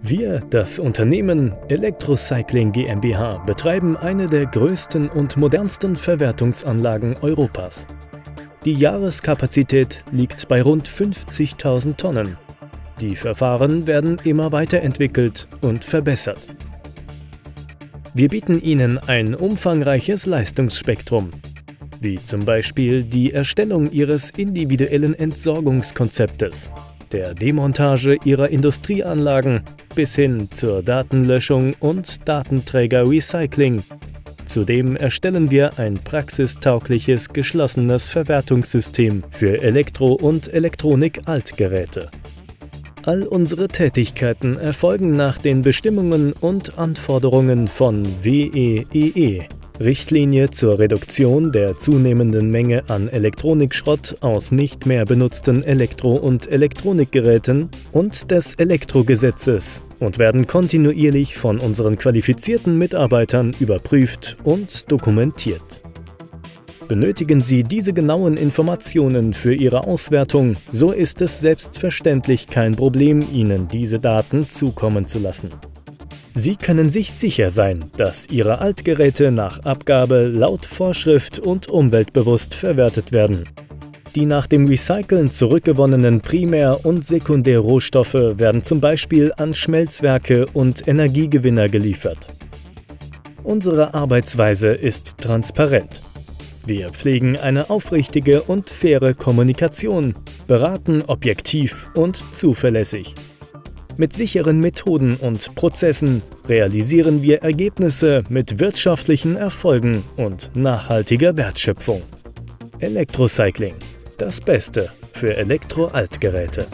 Wir, das Unternehmen Electrocycling GmbH, betreiben eine der größten und modernsten Verwertungsanlagen Europas. Die Jahreskapazität liegt bei rund 50.000 Tonnen. Die Verfahren werden immer weiterentwickelt und verbessert. Wir bieten Ihnen ein umfangreiches Leistungsspektrum, wie zum Beispiel die Erstellung Ihres individuellen Entsorgungskonzeptes, der Demontage Ihrer Industrieanlagen bis hin zur Datenlöschung und Datenträger-Recycling. Zudem erstellen wir ein praxistaugliches geschlossenes Verwertungssystem für Elektro- und Elektronik-Altgeräte. All unsere Tätigkeiten erfolgen nach den Bestimmungen und Anforderungen von WEEE, e, Richtlinie zur Reduktion der zunehmenden Menge an Elektronikschrott aus nicht mehr benutzten Elektro- und Elektronikgeräten und des Elektrogesetzes und werden kontinuierlich von unseren qualifizierten Mitarbeitern überprüft und dokumentiert. Benötigen Sie diese genauen Informationen für Ihre Auswertung, so ist es selbstverständlich kein Problem, Ihnen diese Daten zukommen zu lassen. Sie können sich sicher sein, dass Ihre Altgeräte nach Abgabe laut Vorschrift und umweltbewusst verwertet werden. Die nach dem Recyceln zurückgewonnenen Primär- und Sekundärrohstoffe werden zum Beispiel an Schmelzwerke und Energiegewinner geliefert. Unsere Arbeitsweise ist transparent. Wir pflegen eine aufrichtige und faire Kommunikation, beraten objektiv und zuverlässig. Mit sicheren Methoden und Prozessen realisieren wir Ergebnisse mit wirtschaftlichen Erfolgen und nachhaltiger Wertschöpfung. Elektrocycling. Das Beste für Elektro-Altgeräte.